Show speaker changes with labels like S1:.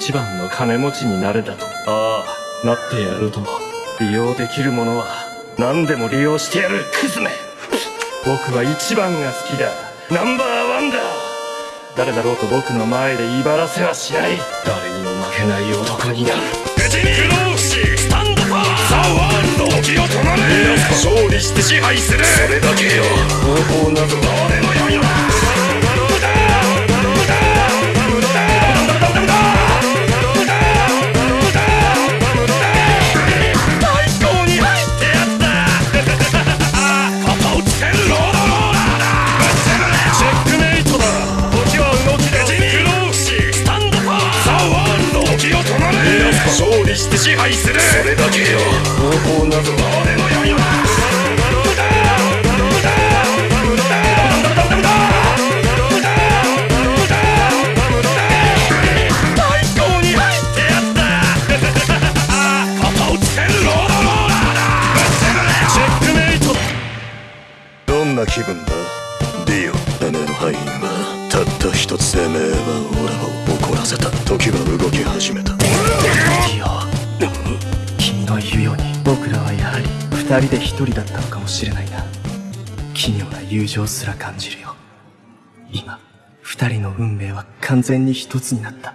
S1: 一番の金持ちになれだと。ああ、なってやると。利用できるものは何でも利用してやる、クズめ僕は一番が好きだ。ナンバーワンだ誰だろうと僕の前で威張らせはしない。誰にも負けない男になる。
S2: 無事に不老不死スタンドパワーザ・ワールド時を止まれ勝利して支配するそれだけよ
S1: 方法など
S2: 俺の良い勝利して支配する。それだけよ。
S1: 方法など
S2: 俺の良いのだ最高に入ってやった。肩をつける。ロードローラーだ。ぶっちゃるね。チェックメイト。だ
S3: どんな気分だ？ディオてめえの敗因はたった一つてめえは俺を怒らせた。時は動き始めた。
S4: ディオ君の言うように僕らはやはり二人で一人だったのかもしれないな。奇妙な友情すら感じるよ。今二人の運命は完全に一つになった。